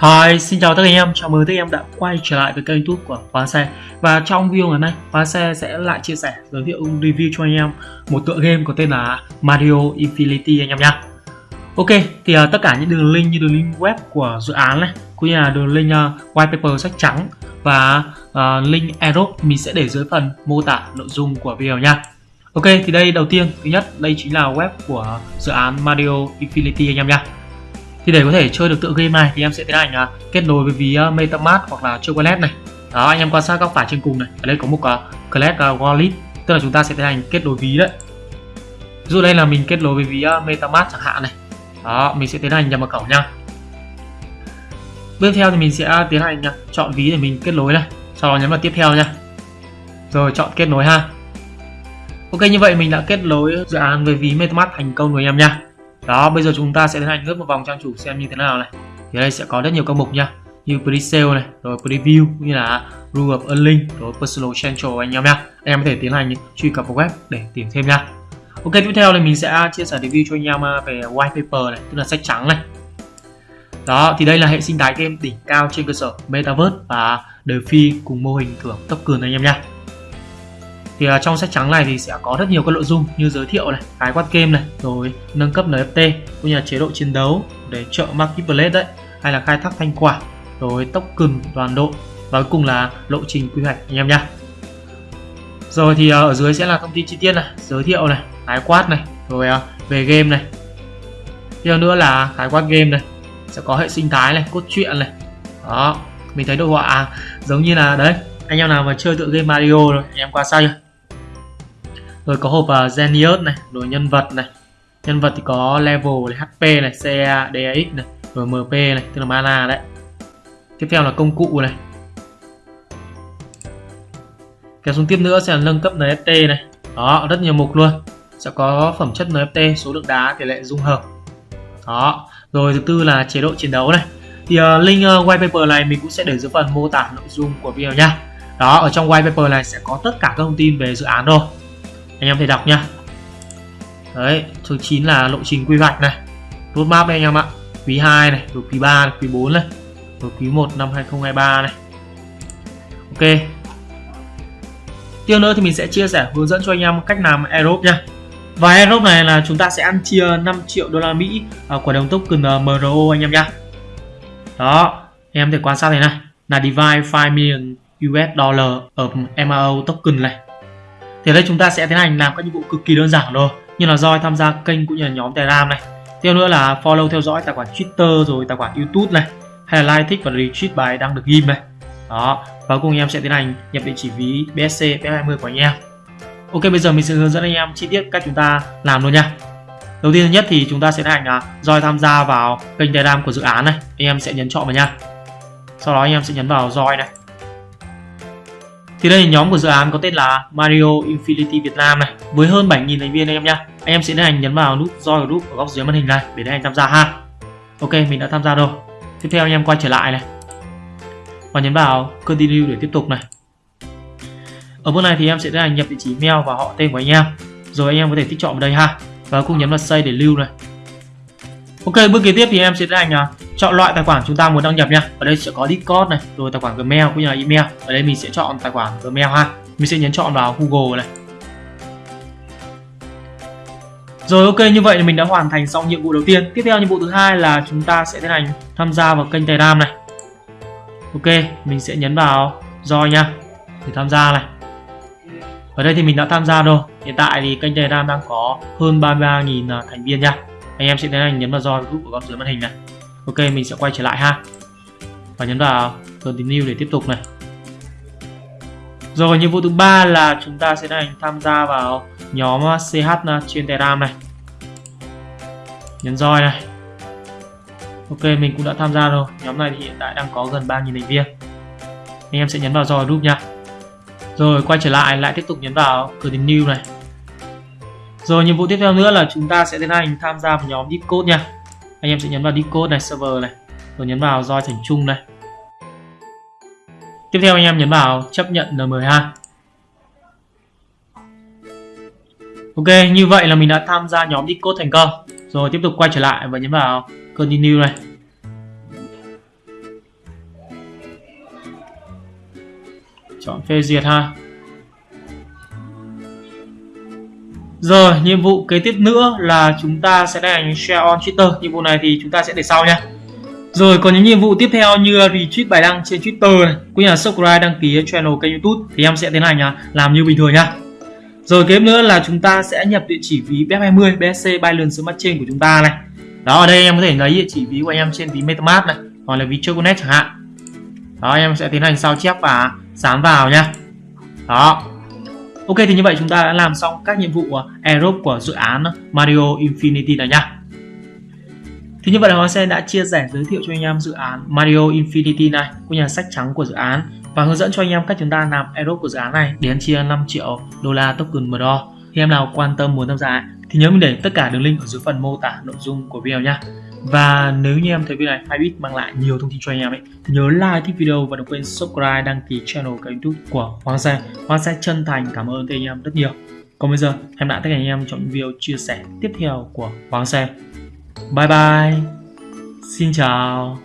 Hi, xin chào tất cả anh em, chào mừng tất cả anh em đã quay trở lại với kênh youtube của Khóa Xe. Và trong video ngày hôm nay, Khóa Xe sẽ lại chia sẻ, giới thiệu review cho anh em một tựa game có tên là Mario Infinity anh em nhé Ok, thì uh, tất cả những đường link như đường link web của dự án này cũng như là đường link uh, white paper sách trắng và uh, link airdrop mình sẽ để dưới phần mô tả nội dung của video nha Ok, thì đây đầu tiên, thứ nhất, đây chính là web của dự án Mario Infinity anh em nhé thì để có thể chơi được tựa game này thì em sẽ tiến hành uh, kết nối với ví uh, MetaMask hoặc là Chocolate này. Đó anh em quan sát góc phải trên cùng này. Ở đây có một uh, Collect uh, Wallet. Tức là chúng ta sẽ tiến hành kết nối ví đấy. Ví dụ đây là mình kết nối với ví uh, MetaMask chẳng hạn này. Đó mình sẽ tiến hành nhập mật khẩu nha. Tiếp theo thì mình sẽ tiến hành nha. chọn ví để mình kết nối này. Sau đó nhấn vào tiếp theo nha. Rồi chọn kết nối ha. Ok như vậy mình đã kết nối dự án với ví MetaMask thành công rồi anh em nha đó bây giờ chúng ta sẽ tiến hành lướt một vòng trang chủ xem như thế nào này. Thì đây sẽ có rất nhiều các mục nha như pre-sale này rồi preview như là rule of earning rồi personal central anh em nha, anh em có thể tiến hành truy cập vào web để tìm thêm nha ok tiếp theo là mình sẽ chia sẻ review cho anh em à, về white paper này tức là sách trắng này. Đó thì đây là hệ sinh thái game đỉnh cao trên cơ sở metaverse và DeFi cùng mô hình thưởng token anh em nha thì uh, trong sách trắng này thì sẽ có rất nhiều các nội dung như giới thiệu này khái quát game này rồi nâng cấp NFT cũng như là chế độ chiến đấu để trợ marketplace đấy hay là khai thác thanh quả, rồi token toàn đội và cuối cùng là lộ trình quy hoạch anh em nhá. Rồi thì uh, ở dưới sẽ là thông tin chi tiết này giới thiệu này khái quát này rồi uh, về game này. Tiếp nữa là khái quát game này sẽ có hệ sinh thái này cốt truyện này. Đó mình thấy đồ họa à, giống như là đấy anh em nào mà chơi tựa game Mario rồi anh em qua sao chưa rồi có hộp à, uh, Genius này rồi nhân vật này. Nhân vật thì có level này HP này CA DAX này rồi MP này tức là mana đấy. Tiếp theo là công cụ này. Kéo xuống tiếp nữa sẽ là nâng cấp NFT này. Đó rất nhiều mục luôn. Sẽ có phẩm chất NFT số lượng đá tỷ lệ dung hợp. Đó rồi thứ tư là chế độ chiến đấu này. Thì uh, link uh, white paper này mình cũng sẽ để dưới phần mô tả nội dung của video nha. Đó ở trong white paper này sẽ có tất cả các thông tin về dự án rồi anh em thể đọc nhá. Đấy chương 9 là lộ trình quy hoạch này. Roadmap đây anh em ạ. Quý 2 này rồi quý 3 này, quý 4 này rồi quý 1 năm 2023 này. Ok. Tiếp nữa thì mình sẽ chia sẻ hướng dẫn cho anh em cách làm aerob nha và aerob này là chúng ta sẽ ăn chia 5 triệu đô la Mỹ à, của đồng token à, MRO anh em nhá. Đó anh em thể quan sát này này. Là divide 5 million US dollar ở MRO token này thì đây chúng ta sẽ tiến hành làm các nhiệm vụ cực kỳ đơn giản thôi, như là roi tham gia kênh cũng như là nhóm telegram này. Tiếp nữa là follow theo dõi tài khoản twitter rồi tài khoản youtube này, hay là like, thích và retweet bài đang được ghim này. Đó, và cùng em sẽ tiến hành nhập địa chỉ ví BSC F20 của anh em. Ok, bây giờ mình sẽ hướng dẫn anh em chi tiết cách chúng ta làm luôn nha. Đầu tiên nhất thì chúng ta sẽ tiến hành là roi tham gia vào kênh Telegram của dự án này, Anh em sẽ nhấn chọn vào nha. Sau đó anh em sẽ nhấn vào roi này thì đây là nhóm của dự án có tên là Mario Infinity Việt Nam này với hơn 7.000 thành viên anh em nhá. Anh em sẽ tiến hành nhấn vào nút join group ở góc dưới màn hình này để tiến hành tham gia ha. Ok, mình đã tham gia rồi. Tiếp theo anh em quay trở lại này và nhấn vào continue để tiếp tục này. Ở bước này thì em sẽ tiến hành nhập địa chỉ email và họ tên của anh em. Rồi anh em có thể tích chọn vào đây ha. Và cùng nhấn vào save để lưu này. Ok, bước kế tiếp thì em sẽ tiến hành à, chọn loại tài khoản chúng ta muốn đăng nhập nha. Ở đây sẽ có Discord này, rồi tài khoản Gmail cũng như là email. Ở đây mình sẽ chọn tài khoản Gmail ha. Mình sẽ nhấn chọn vào Google này. Rồi, ok, như vậy là mình đã hoàn thành xong nhiệm vụ đầu tiên. Tiếp theo nhiệm vụ thứ hai là chúng ta sẽ tiến hành tham gia vào kênh Telegram này. Ok, mình sẽ nhấn vào join nha, để tham gia này. Ở đây thì mình đã tham gia rồi. Hiện tại thì kênh Telegram đang có hơn 33.000 à, thành viên nha. Anh em sẽ tiến hành nhấn vào join group của góc dưới màn hình này ok, mình sẽ quay trở lại ha. Và nhấn vào continue để tiếp tục này. Rồi, nhiệm vụ thứ ba là chúng ta sẽ đang tham gia vào nhóm à, à, CH trên Telegram này. Nhấn roi này. Ok, mình cũng đã tham gia rồi. Nhóm này thì hiện tại đang có gần 3.000 thành viên. Anh em sẽ nhấn vào roi group nha. Rồi, quay trở lại lại tiếp tục nhấn vào continue này. Rồi, nhiệm vụ tiếp theo nữa là chúng ta sẽ tiến hành tham gia vào nhóm Discord nha anh em sẽ nhấn vào decode này, server này, rồi nhấn vào join thành chung này. Tiếp theo anh em nhấn vào chấp nhận N12 ok, như vậy là mình đã tham gia nhóm decode thành công. Rồi tiếp tục quay trở lại và nhấn vào continue này. Chọn phê duyệt ha. Rồi, nhiệm vụ kế tiếp nữa là chúng ta sẽ hành share on Twitter. Nhiệm vụ này thì chúng ta sẽ để sau nha. Rồi, còn những nhiệm vụ tiếp theo như retweet bài đăng trên Twitter này, cũng như là subscribe đăng ký channel kênh YouTube thì em sẽ tiến hành làm như bình thường nha. Rồi kế nữa là chúng ta sẽ nhập địa chỉ ví BF20 BSC Binance Smart Chain của chúng ta này. Đó ở đây em có thể lấy địa chỉ ví của em trên ví MetaMask này, hoặc là ví Choconet chẳng hạn. Đó em sẽ tiến hành sao chép và dán vào nha. Đó, Ok, thì như vậy chúng ta đã làm xong các nhiệm vụ Aerobe của dự án Mario Infinity này nhá. Thì như vậy là Hoàng Sen đã chia sẻ, giới thiệu cho anh em dự án Mario Infinity này, cũng như là sách trắng của dự án, và hướng dẫn cho anh em cách chúng ta làm Aerobe của dự án này đến chia 5 triệu đô la token MDO. Thì em nào quan tâm muốn tham gia thì nhớ mình để tất cả đường link ở dưới phần mô tả nội dung của video nhá. Và nếu như em thấy video này hay biết mang lại nhiều thông tin cho anh em ấy, thì nhớ like thích video và đừng quên subscribe, đăng ký channel kênh youtube của Hoàng Sa. Hoàng Sa chân thành cảm ơn anh em rất nhiều. Còn bây giờ, em lại tất cả anh em trong video chia sẻ tiếp theo của Hoàng Sa. Bye bye. Xin chào.